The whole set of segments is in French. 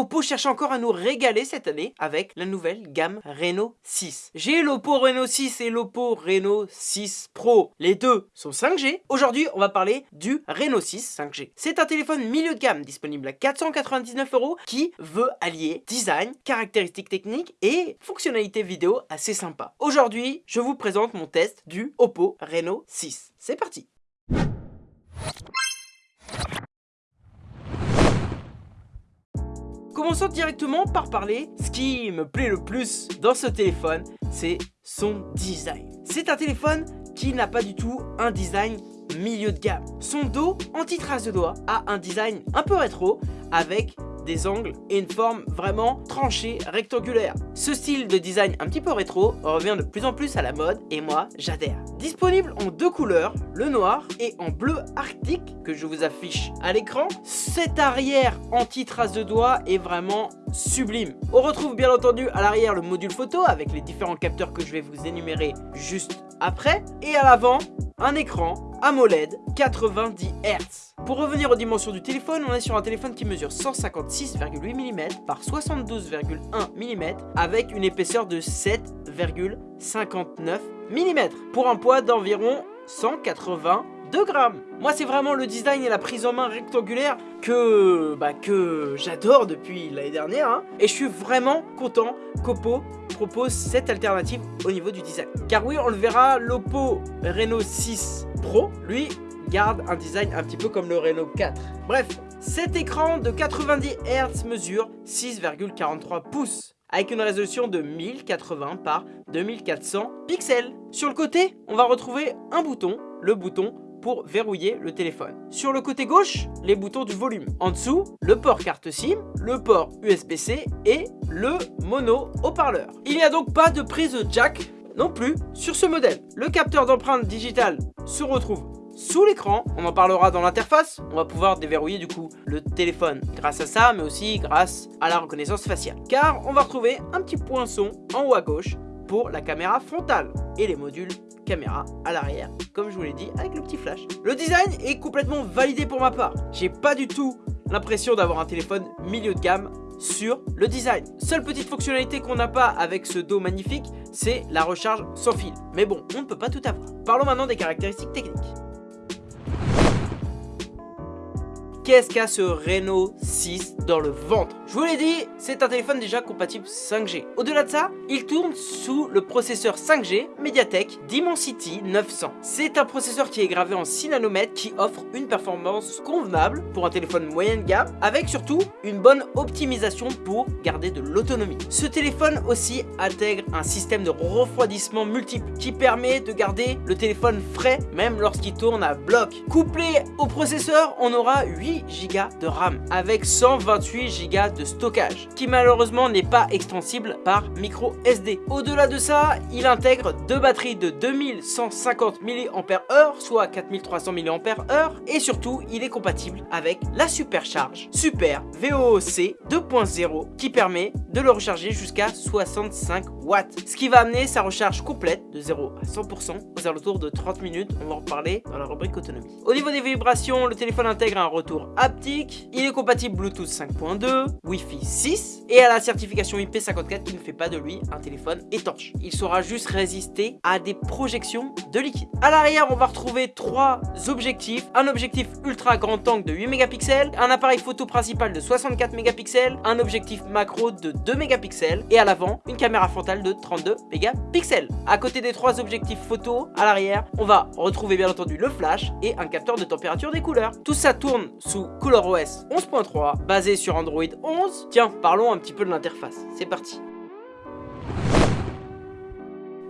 Oppo cherche encore à nous régaler cette année avec la nouvelle gamme Reno 6. J'ai l'Oppo Reno 6 et l'Oppo Reno 6 Pro. Les deux sont 5G. Aujourd'hui, on va parler du Reno 6 5G. C'est un téléphone milieu de gamme disponible à 499 euros qui veut allier design, caractéristiques techniques et fonctionnalités vidéo assez sympa. Aujourd'hui, je vous présente mon test du Oppo Reno 6. C'est parti Commençons directement par parler, ce qui me plaît le plus dans ce téléphone, c'est son design. C'est un téléphone qui n'a pas du tout un design milieu de gamme. Son dos anti-trace de doigt a un design un peu rétro avec angles et une forme vraiment tranchée, rectangulaire. Ce style de design un petit peu rétro revient de plus en plus à la mode et moi j'adhère. Disponible en deux couleurs, le noir et en bleu arctique que je vous affiche à l'écran. Cet arrière anti-trace de doigt est vraiment sublime. On retrouve bien entendu à l'arrière le module photo avec les différents capteurs que je vais vous énumérer juste après. Et à l'avant, un écran AMOLED 90 Hz. Pour revenir aux dimensions du téléphone, on est sur un téléphone qui mesure 156,8 mm par 72,1 mm avec une épaisseur de 7,59 mm pour un poids d'environ 182 grammes. Moi, c'est vraiment le design et la prise en main rectangulaire que, bah, que j'adore depuis l'année dernière. Hein. Et je suis vraiment content qu'Oppo propose cette alternative au niveau du design. Car oui, on le verra, l'Oppo Reno 6 Pro, lui, garde un design un petit peu comme le Reno 4. Bref, cet écran de 90 Hz mesure 6,43 pouces avec une résolution de 1080 par 2400 pixels. Sur le côté, on va retrouver un bouton, le bouton pour verrouiller le téléphone. Sur le côté gauche, les boutons du volume. En dessous, le port carte SIM, le port USB-C et le mono haut-parleur. Il n'y a donc pas de prise jack non plus sur ce modèle. Le capteur d'empreinte digitale se retrouve sous l'écran, on en parlera dans l'interface, on va pouvoir déverrouiller du coup le téléphone grâce à ça, mais aussi grâce à la reconnaissance faciale. Car on va retrouver un petit poinçon en haut à gauche pour la caméra frontale et les modules à l'arrière, comme je vous l'ai dit, avec le petit flash. Le design est complètement validé pour ma part. J'ai pas du tout l'impression d'avoir un téléphone milieu de gamme sur le design. Seule petite fonctionnalité qu'on n'a pas avec ce dos magnifique, c'est la recharge sans fil. Mais bon, on ne peut pas tout avoir. Parlons maintenant des caractéristiques techniques. Qu'est-ce qu'a ce Reno 6 dans le ventre? Je vous l'ai dit, c'est un téléphone déjà compatible 5G. Au-delà de ça, il tourne sous le processeur 5G Mediatek Dimensity 900. C'est un processeur qui est gravé en 6 nanomètres qui offre une performance convenable pour un téléphone moyenne gamme avec surtout une bonne optimisation pour garder de l'autonomie. Ce téléphone aussi intègre un système de refroidissement multiple qui permet de garder le téléphone frais même lorsqu'il tourne à bloc. Couplé au processeur, on aura 8 Go de RAM avec 128 Go de stockage qui malheureusement n'est pas extensible par micro SD. Au-delà de ça, il intègre deux batteries de 2150 mAh soit 4300 mAh et surtout il est compatible avec la supercharge Super VOC 2.0 qui permet de le recharger jusqu'à 65 watts ce qui va amener sa recharge complète de 0 à 100% aux alentours de 30 minutes on va en reparler dans la rubrique autonomie. Au niveau des vibrations, le téléphone intègre un retour haptique, il est compatible Bluetooth 5.2, Wi-Fi 6 et à la certification IP54 qui ne fait pas de lui un téléphone étanche. Il saura juste résister à des projections de liquide. À l'arrière, on va retrouver trois objectifs. Un objectif ultra grand angle de 8 mégapixels, un appareil photo principal de 64 mégapixels, un objectif macro de 2 mégapixels et à l'avant, une caméra frontale de 32 mégapixels. À côté des trois objectifs photo, à l'arrière, on va retrouver bien entendu le flash et un capteur de température des couleurs. Tout ça tourne sous ColorOS 11.3 basé sur Android 11. Tiens, parlons un petit peu de l'interface. C'est parti.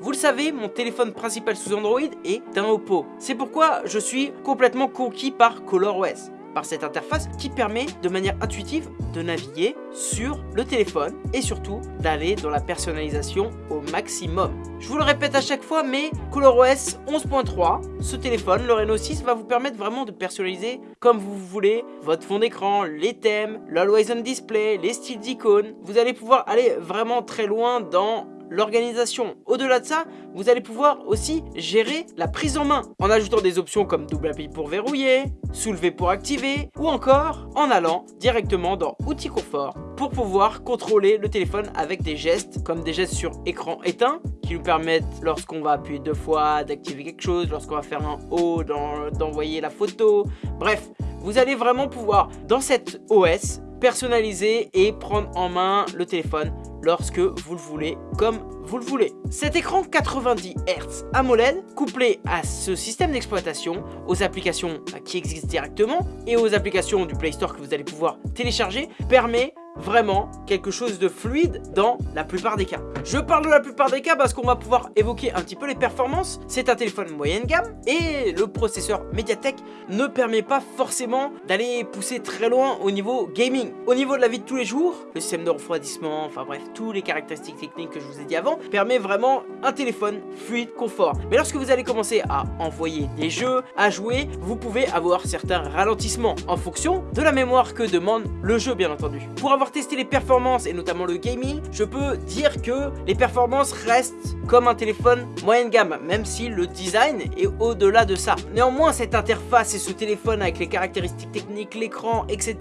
Vous le savez, mon téléphone principal sous Android est un Oppo. C'est pourquoi je suis complètement conquis par ColorOS par cette interface qui permet de manière intuitive de naviguer sur le téléphone et surtout d'aller dans la personnalisation au maximum. Je vous le répète à chaque fois mais ColorOS 11.3, ce téléphone, le Reno 6 va vous permettre vraiment de personnaliser comme vous voulez votre fond d'écran, les thèmes, l'Always On Display, les styles d'icônes. Vous allez pouvoir aller vraiment très loin dans l'organisation. Au-delà de ça, vous allez pouvoir aussi gérer la prise en main en ajoutant des options comme double appui pour verrouiller, soulever pour activer ou encore en allant directement dans outils confort pour pouvoir contrôler le téléphone avec des gestes comme des gestes sur écran éteint qui nous permettent lorsqu'on va appuyer deux fois d'activer quelque chose, lorsqu'on va faire un haut d'envoyer la photo, bref, vous allez vraiment pouvoir dans cette OS personnaliser et prendre en main le téléphone lorsque vous le voulez comme vous le voulez. Cet écran 90 Hz AMOLED couplé à ce système d'exploitation, aux applications qui existent directement et aux applications du Play Store que vous allez pouvoir télécharger permet vraiment quelque chose de fluide dans la plupart des cas. Je parle de la plupart des cas parce qu'on va pouvoir évoquer un petit peu les performances. C'est un téléphone moyenne gamme et le processeur Mediatek ne permet pas forcément d'aller pousser très loin au niveau gaming. Au niveau de la vie de tous les jours, le système de refroidissement, enfin bref, tous les caractéristiques techniques que je vous ai dit avant, permet vraiment un téléphone fluide, confort. Mais lorsque vous allez commencer à envoyer des jeux, à jouer, vous pouvez avoir certains ralentissements en fonction de la mémoire que demande le jeu bien entendu. Pour avoir testé les performances et notamment le gaming, je peux dire que les performances restent comme un téléphone moyenne gamme, même si le design est au-delà de ça. Néanmoins, cette interface et ce téléphone avec les caractéristiques techniques, l'écran, etc.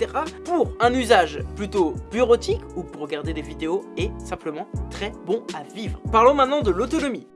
pour un usage plutôt bureautique ou pour regarder des vidéos est simplement très bon à vivre. Parlons maintenant de l'autonomie.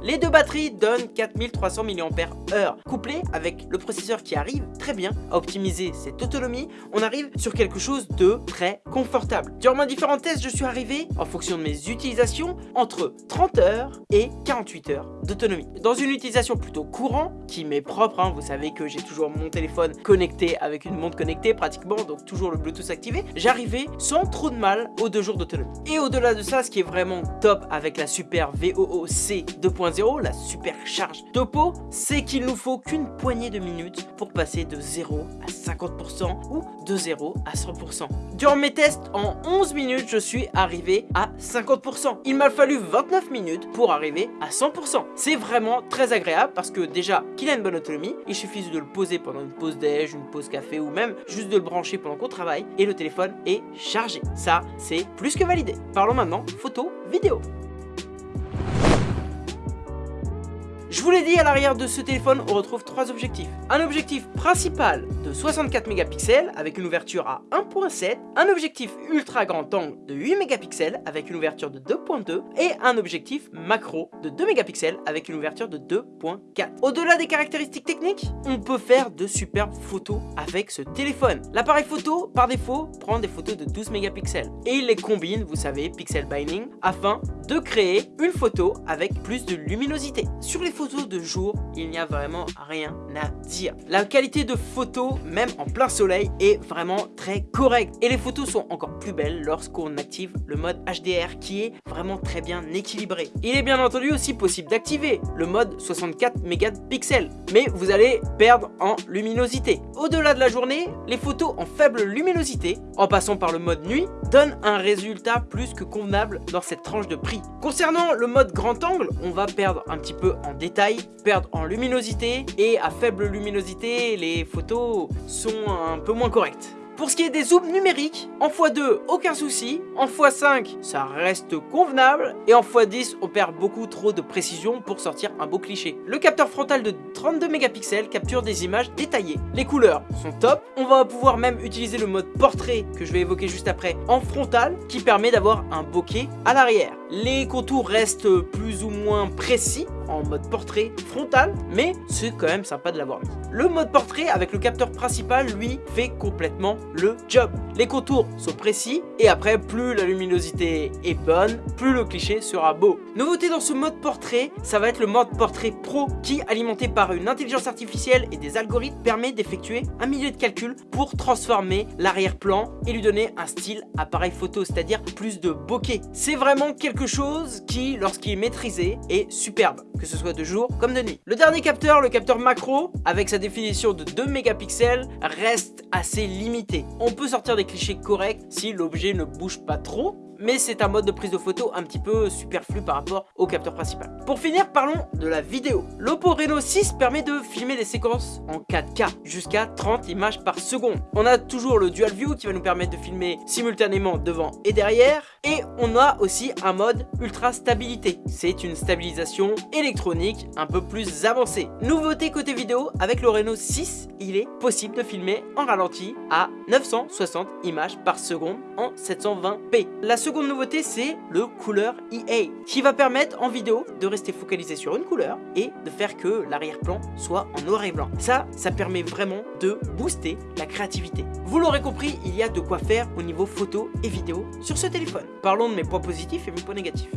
Les deux batteries donnent 4300 mAh. Couplé avec le processeur qui arrive très bien à optimiser cette autonomie, on arrive sur quelque chose de très confortable. Durant mes différents tests, je suis arrivé, en fonction de mes utilisations, entre 30 heures et 48 heures d'autonomie. Dans une utilisation plutôt courante, qui m'est propre, hein, vous savez que j'ai toujours mon téléphone connecté avec une montre connectée pratiquement, donc toujours le Bluetooth activé, j'arrivais sans trop de mal aux deux jours d'autonomie. Et au-delà de ça, ce qui est vraiment top avec la super VOOC 2.0, la super charge topo, c'est qu'il nous faut qu'une poignée de minutes pour passer de 0 à 50% ou de 0 à 100%. Durant mes tests, en 11 minutes, je suis arrivé à 50%. Il m'a fallu 29 minutes pour arriver à 100%. C'est vraiment très agréable parce que déjà qu'il a une bonne autonomie, il suffit de le poser pendant une pause déj, une pause café ou même juste de le brancher pendant qu'on travaille et le téléphone est chargé. Ça, c'est plus que validé. Parlons maintenant photo, vidéo. Je vous l'ai dit, à l'arrière de ce téléphone, on retrouve trois objectifs. Un objectif principal de 64 mégapixels avec une ouverture à 1.7, un objectif ultra grand angle de 8 mégapixels avec une ouverture de 2.2 et un objectif macro de 2 mégapixels avec une ouverture de 2.4. Au-delà des caractéristiques techniques, on peut faire de superbes photos avec ce téléphone. L'appareil photo, par défaut, prend des photos de 12 mégapixels et il les combine, vous savez, pixel binding, afin de créer une photo avec plus de luminosité. Sur les photos de jour, il n'y a vraiment rien à dire. La qualité de photo, même en plein soleil, est vraiment très correcte. Et les photos sont encore plus belles lorsqu'on active le mode HDR qui est vraiment très bien équilibré. Il est bien entendu aussi possible d'activer le mode 64 mégapixels, mais vous allez perdre en luminosité. Au-delà de la journée, les photos en faible luminosité, en passant par le mode nuit, donnent un résultat plus que convenable dans cette tranche de prix. Concernant le mode grand angle, on va perdre un petit peu en détail perdent en luminosité et à faible luminosité, les photos sont un peu moins correctes. Pour ce qui est des zooms numériques, en x2, aucun souci. En x5, ça reste convenable. Et en x10, on perd beaucoup trop de précision pour sortir un beau cliché. Le capteur frontal de 32 mégapixels capture des images détaillées. Les couleurs sont top. On va pouvoir même utiliser le mode portrait que je vais évoquer juste après en frontal qui permet d'avoir un bokeh à l'arrière. Les contours restent plus ou moins précis en mode portrait frontal, mais c'est quand même sympa de l'avoir mis. Le mode portrait avec le capteur principal, lui, fait complètement le job. Les contours sont précis et après, plus la luminosité est bonne, plus le cliché sera beau. Nouveauté dans ce mode portrait, ça va être le mode portrait pro qui, alimenté par une intelligence artificielle et des algorithmes, permet d'effectuer un milieu de calcul pour transformer l'arrière-plan et lui donner un style appareil photo, c'est-à-dire plus de bokeh. C'est vraiment quelque chose qui, lorsqu'il est maîtrisé, est superbe que ce soit de jour comme de nuit. Le dernier capteur, le capteur macro, avec sa définition de 2 mégapixels, reste assez limité. On peut sortir des clichés corrects si l'objet ne bouge pas trop, mais c'est un mode de prise de photo un petit peu superflu par rapport au capteur principal. Pour finir, parlons de la vidéo. L'Oppo Reno 6 permet de filmer des séquences en 4K, jusqu'à 30 images par seconde. On a toujours le Dual View qui va nous permettre de filmer simultanément devant et derrière, et on a aussi un mode ultra stabilité. C'est une stabilisation électronique un peu plus avancée. Nouveauté côté vidéo, avec le Reno 6, il est possible de filmer en ralenti à 960 images par seconde en 720p. La nouveauté, c'est le couleur EA, qui va permettre en vidéo de rester focalisé sur une couleur et de faire que l'arrière-plan soit en noir et blanc. Ça, ça permet vraiment de booster la créativité. Vous l'aurez compris, il y a de quoi faire au niveau photo et vidéo sur ce téléphone. Parlons de mes points positifs et mes points négatifs.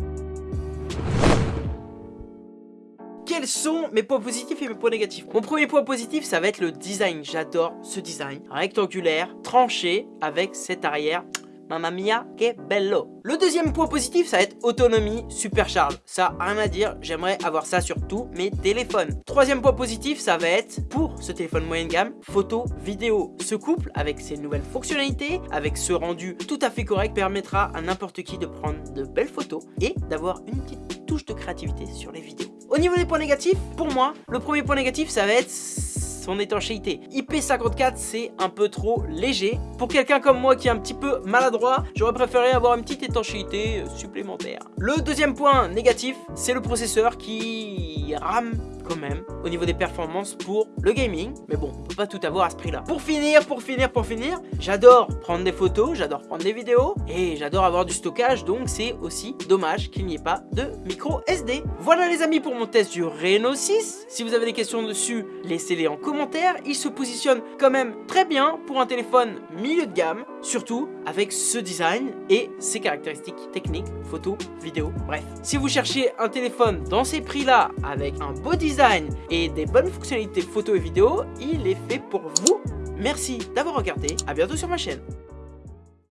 quels sont mes points positifs et mes points négatifs? Mon premier point positif, ça va être le design. J'adore ce design rectangulaire, tranché, avec cette arrière Mamma mia, que bello Le deuxième point positif, ça va être autonomie supercharge. Ça, rien à dire, j'aimerais avoir ça sur tous mes téléphones. Troisième point positif, ça va être, pour ce téléphone moyenne gamme, photo, vidéo. Ce couple, avec ses nouvelles fonctionnalités, avec ce rendu tout à fait correct, permettra à n'importe qui de prendre de belles photos et d'avoir une petite touche de créativité sur les vidéos. Au niveau des points négatifs, pour moi, le premier point négatif, ça va être son étanchéité. IP54, c'est un peu trop léger. Pour quelqu'un comme moi qui est un petit peu maladroit, j'aurais préféré avoir une petite étanchéité supplémentaire. Le deuxième point négatif, c'est le processeur qui rame même au niveau des performances pour le gaming. Mais bon, on peut pas tout avoir à ce prix-là. Pour finir, pour finir, pour finir, j'adore prendre des photos, j'adore prendre des vidéos et j'adore avoir du stockage. Donc c'est aussi dommage qu'il n'y ait pas de micro SD. Voilà les amis pour mon test du Reno 6. Si vous avez des questions dessus, laissez-les en commentaire. Il se positionne quand même très bien pour un téléphone milieu de gamme. Surtout avec ce design et ses caractéristiques techniques, photo, vidéo, bref. Si vous cherchez un téléphone dans ces prix-là avec un beau et des bonnes fonctionnalités photo et vidéo, il est fait pour vous. Merci d'avoir regardé, à bientôt sur ma chaîne.